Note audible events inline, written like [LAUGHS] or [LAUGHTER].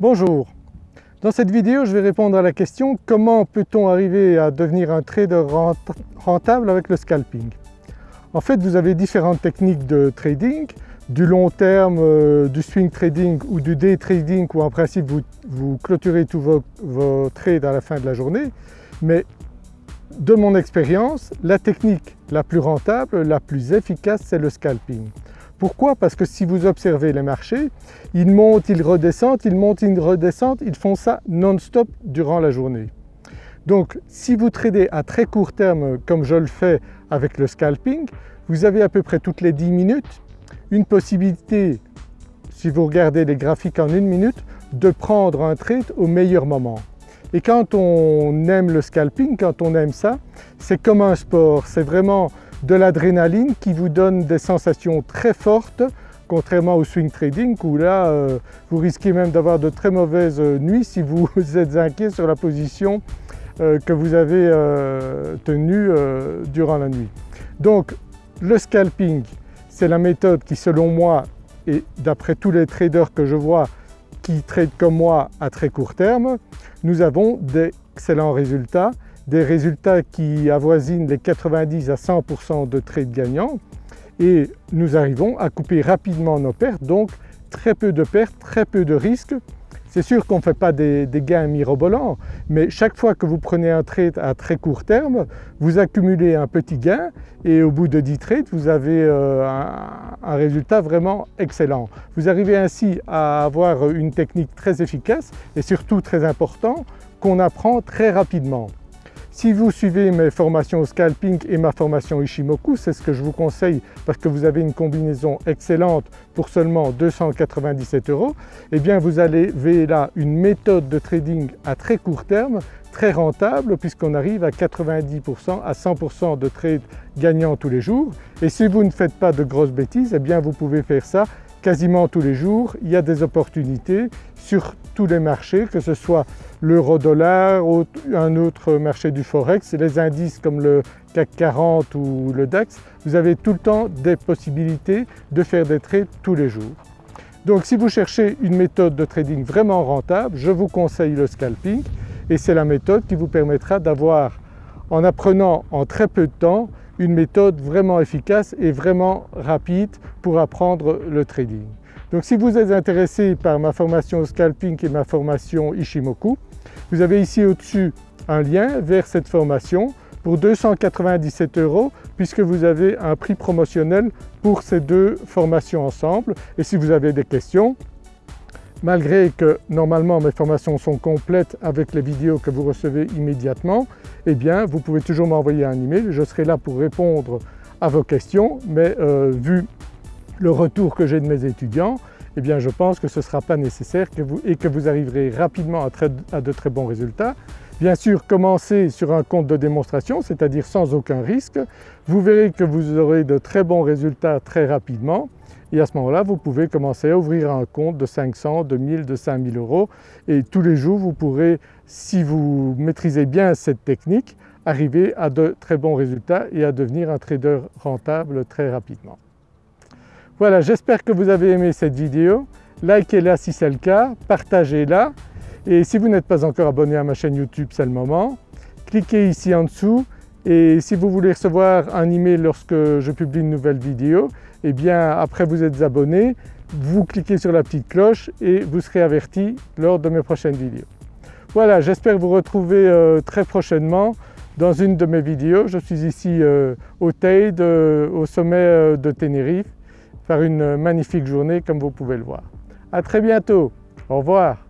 Bonjour, dans cette vidéo je vais répondre à la question comment peut-on arriver à devenir un trader rentable avec le scalping? En fait vous avez différentes techniques de trading, du long terme, euh, du swing trading ou du day trading où en principe vous, clôturez tous vos, trades à la fin de la journée. Mais de mon expérience la technique la plus rentable, la plus efficace c'est le scalping. Pourquoi? Parce que si vous observez les marchés, ils montent, ils redescendent, ils montent, ils redescendent, ils font ça non-stop durant la journée. Donc si vous tradez à très court terme comme je le fais avec le scalping, vous avez à peu près toutes les 10 minutes une possibilité, si vous regardez les graphiques en une minute, de prendre un trade au meilleur moment. Et quand on aime le scalping, quand on aime ça, c'est comme un sport, c'est vraiment de l'adrénaline qui vous donne des sensations très fortes contrairement au swing trading où là euh, vous risquez même d'avoir de très mauvaises euh, nuits si vous [LAUGHS] êtes inquiet sur la position euh, que vous avez tenue durant la nuit. Donc le scalping c'est la méthode qui selon moi et d'après tous les traders que je vois qui tradent comme moi à très court terme, nous avons d'excellents résultats des résultats qui avoisinent les 90 à 100% de trades gagnants et nous arrivons à couper rapidement nos pertes, donc très peu de pertes, très peu de risques. C'est sûr qu'on ne fait pas des, gains mirobolants, mais chaque fois que vous prenez un trade à très court terme, vous accumulez un petit gain et au bout de 10 trades, vous avez euh, un résultat vraiment excellent. Vous arrivez ainsi à avoir une technique très efficace et surtout très important qu'on apprend très rapidement. Si vous suivez mes formations scalping et ma formation Ishimoku, c'est ce que je vous conseille parce que vous avez une combinaison excellente pour seulement 297 euros, eh bien vous avez là une méthode de trading à très court terme très rentable puisqu'on arrive à 90% à 100% de trades gagnants tous les jours. Et si vous ne faites pas de grosses bêtises, eh bien vous pouvez faire ça quasiment tous les jours, il y a des opportunités sur tous les marchés, que ce soit l'euro-dollar ou un autre marché du forex, les indices comme le CAC 40 ou le DAX, vous avez tout le temps des possibilités de faire des trades tous les jours. Donc si vous cherchez une méthode de trading vraiment rentable, je vous conseille le scalping et c'est la méthode qui vous permettra d'avoir, en apprenant en très peu de temps, une méthode vraiment efficace et vraiment rapide pour apprendre le trading. Donc si vous êtes intéressé par ma formation scalping et ma formation Ishimoku, vous avez ici au-dessus un lien vers cette formation pour 297 euros puisque vous avez un prix promotionnel pour ces deux formations ensemble et si vous avez des questions, malgré que normalement mes formations sont complètes avec les vidéos que vous recevez immédiatement, eh bien vous pouvez toujours m'envoyer un email, je serai là pour répondre à vos questions mais euh, vu le retour que j'ai de mes étudiants, eh bien je pense que ce ne sera pas nécessaire et que vous arriverez rapidement à, de très bons résultats. Bien sûr commencez sur un compte de démonstration, c'est-à-dire sans aucun risque. Vous verrez que vous aurez de très bons résultats très rapidement et à ce moment-là vous pouvez commencer à ouvrir un compte de 500, de 1000, de 5000 euros et tous les jours vous pourrez, si vous maîtrisez bien cette technique, arriver à de très bons résultats et à devenir un trader rentable très rapidement. Voilà, j'espère que vous avez aimé cette vidéo. Likez-la si c'est le cas, partagez-la et si vous n'êtes pas encore abonné à ma chaîne YouTube, c'est le moment. Cliquez ici en dessous et si vous voulez recevoir un email lorsque je publie une nouvelle vidéo, eh bien après vous êtes abonné, vous cliquez sur la petite cloche et vous serez averti lors de mes prochaines vidéos. Voilà, j'espère vous retrouver euh, très prochainement dans une de mes vidéos. Je suis ici euh, au Teide, euh, au sommet de Tenerife, faire une magnifique journée comme vous pouvez le voir. À très bientôt, au revoir.